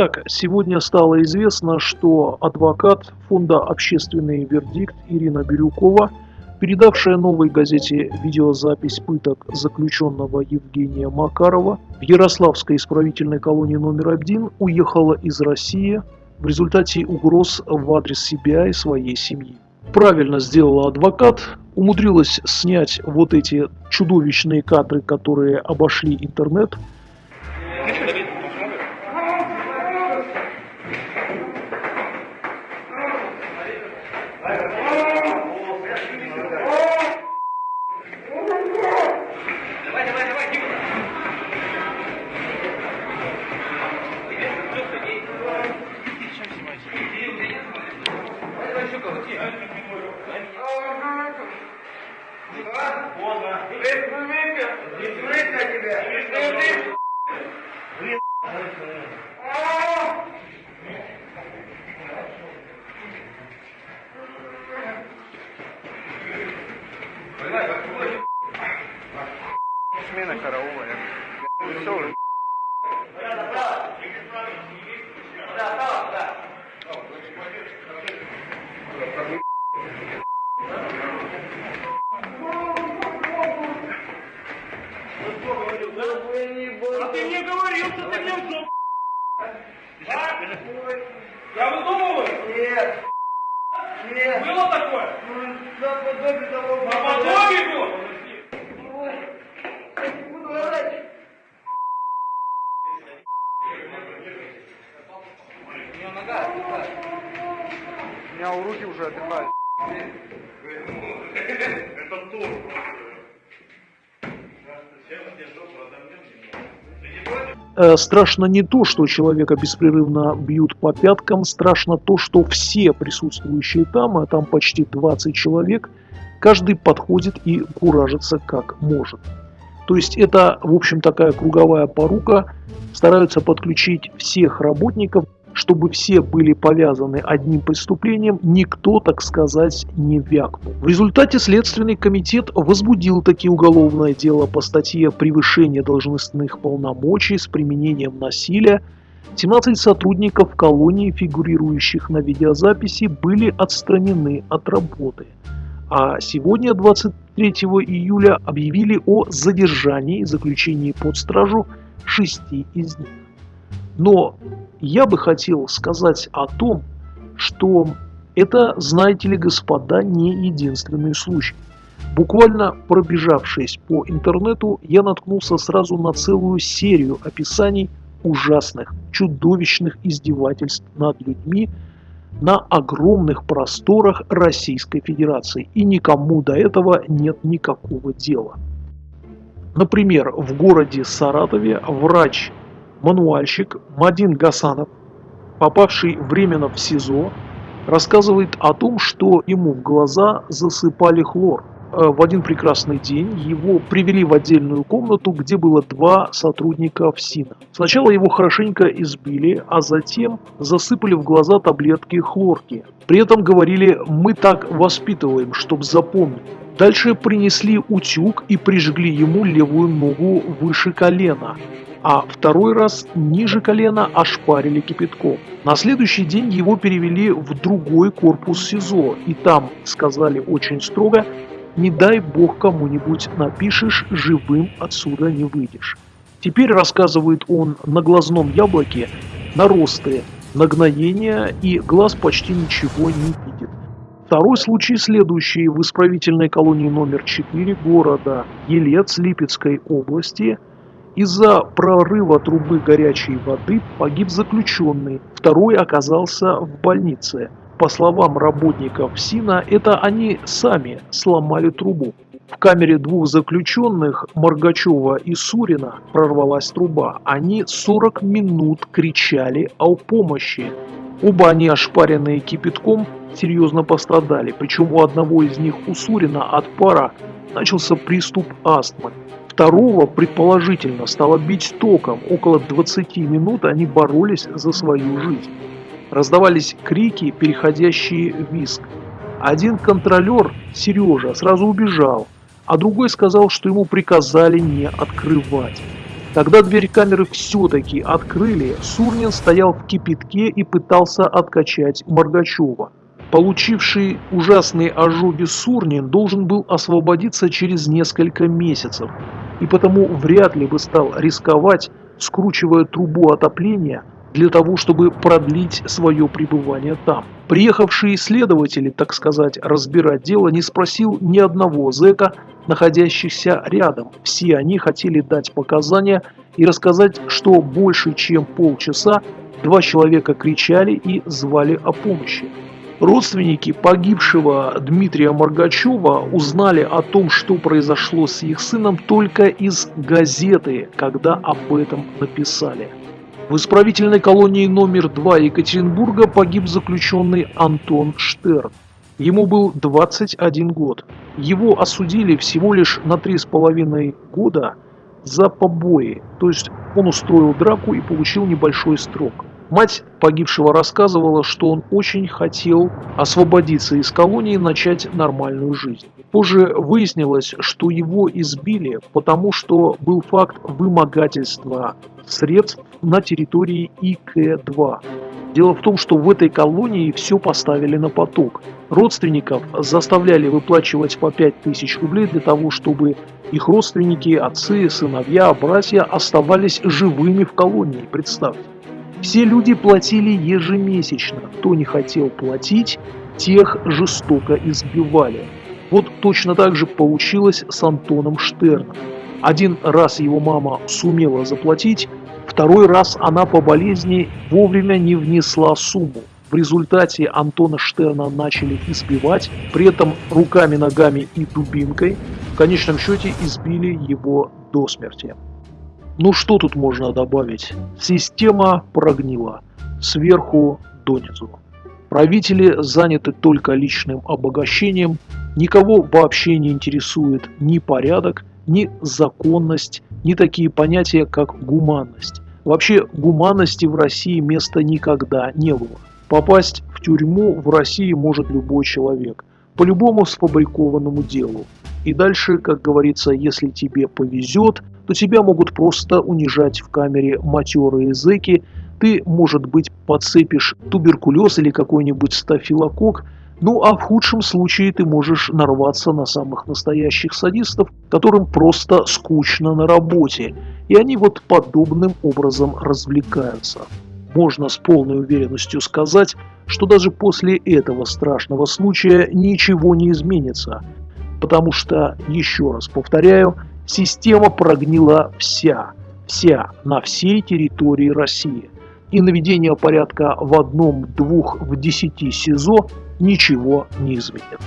Итак, сегодня стало известно, что адвокат фонда «Общественный вердикт» Ирина Бирюкова, передавшая новой газете видеозапись пыток заключенного Евгения Макарова в Ярославской исправительной колонии номер один, уехала из России в результате угроз в адрес себя и своей семьи. Правильно сделала адвокат, умудрилась снять вот эти чудовищные кадры, которые обошли интернет – Поздно. Не смотри на тебя. Блин. Смена караула. Веселый. А ты мне говорил, что ты немцов. А? Я выдумываю? Нет. Нет. Было такое? Ну, наподобие того. Наподобие было? Ой, я не буду орать. У меня у руки уже отдыхают. Это тур. Э, страшно не то, что человека беспрерывно бьют по пяткам, страшно то, что все присутствующие там, а там почти 20 человек, каждый подходит и куражится как может. То есть это, в общем, такая круговая порука, стараются подключить всех работников, чтобы все были повязаны одним преступлением, никто, так сказать, не вякнул. В результате Следственный комитет возбудил таки уголовное дело по статье «Превышение должностных полномочий с применением насилия». 17 сотрудников колонии, фигурирующих на видеозаписи, были отстранены от работы. А сегодня, 23 июля, объявили о задержании и заключении под стражу шести из них. Но я бы хотел сказать о том, что это, знаете ли, господа, не единственный случай. Буквально пробежавшись по интернету, я наткнулся сразу на целую серию описаний ужасных, чудовищных издевательств над людьми на огромных просторах Российской Федерации. И никому до этого нет никакого дела. Например, в городе Саратове врач мануальщик Мадин Гасанов, попавший временно в СИЗО, рассказывает о том, что ему в глаза засыпали хлор. Э, в один прекрасный день его привели в отдельную комнату, где было два сотрудника ФСИНа. Сначала его хорошенько избили, а затем засыпали в глаза таблетки хлорки. При этом говорили «мы так воспитываем, чтобы запомнить». Дальше принесли утюг и прижгли ему левую ногу выше колена а второй раз ниже колена ошпарили кипятком. На следующий день его перевели в другой корпус СИЗО, и там сказали очень строго, не дай бог кому-нибудь напишешь, живым отсюда не выйдешь. Теперь, рассказывает он, на глазном яблоке наросты, нагноения и глаз почти ничего не. Второй случай следующий в исправительной колонии номер 4 города Елец Липецкой области – из-за прорыва трубы горячей воды погиб заключенный, второй оказался в больнице. По словам работников СИНа, это они сами сломали трубу. В камере двух заключенных, Моргачева и Сурина, прорвалась труба. Они 40 минут кричали о помощи. Оба они, ошпаренные кипятком, серьезно пострадали. Причем у одного из них, у Сурина, от пара начался приступ астмы. Второго, предположительно, стало бить током. Около 20 минут они боролись за свою жизнь. Раздавались крики, переходящие в виск. Один контролер, Сережа, сразу убежал, а другой сказал, что ему приказали не открывать. Когда дверь камеры все-таки открыли, Сурнин стоял в кипятке и пытался откачать Моргачева. Получивший ужасные ожоги Сурнин должен был освободиться через несколько месяцев, и потому вряд ли бы стал рисковать, скручивая трубу отопления для того, чтобы продлить свое пребывание там. Приехавшие следователи, так сказать, разбирать дело, не спросил ни одного зэка, находящихся рядом. Все они хотели дать показания и рассказать, что больше чем полчаса два человека кричали и звали о помощи. Родственники погибшего Дмитрия Моргачева узнали о том, что произошло с их сыном только из газеты, когда об этом написали. В исправительной колонии номер 2 Екатеринбурга погиб заключенный Антон Штерн. Ему был 21 год. Его осудили всего лишь на 3,5 года за побои, то есть он устроил драку и получил небольшой срок. Мать погибшего рассказывала, что он очень хотел освободиться из колонии и начать нормальную жизнь. Позже выяснилось, что его избили, потому что был факт вымогательства средств на территории ИК-2. Дело в том, что в этой колонии все поставили на поток. Родственников заставляли выплачивать по 5000 рублей для того, чтобы их родственники, отцы, сыновья, братья оставались живыми в колонии, представьте. Все люди платили ежемесячно. Кто не хотел платить, тех жестоко избивали. Вот точно так же получилось с Антоном Штерном. Один раз его мама сумела заплатить, второй раз она по болезни вовремя не внесла сумму. В результате Антона Штерна начали избивать, при этом руками, ногами и дубинкой. В конечном счете избили его до смерти. Ну что тут можно добавить? Система прогнила. Сверху донизу. Правители заняты только личным обогащением, никого вообще не интересует ни порядок, ни законность, ни такие понятия, как гуманность. Вообще гуманности в России места никогда не было. Попасть в тюрьму в России может любой человек, по любому сфабрикованному делу. И дальше, как говорится, если тебе повезет, то тебя могут просто унижать в камере матерые зэки, ты, может быть, подцепишь туберкулез или какой-нибудь стафилокок, ну а в худшем случае ты можешь нарваться на самых настоящих садистов, которым просто скучно на работе, и они вот подобным образом развлекаются. Можно с полной уверенностью сказать, что даже после этого страшного случая ничего не изменится, потому что, еще раз повторяю, Система прогнила вся, вся, на всей территории России. И наведение порядка в одном, двух, в десяти СИЗО ничего не изменит.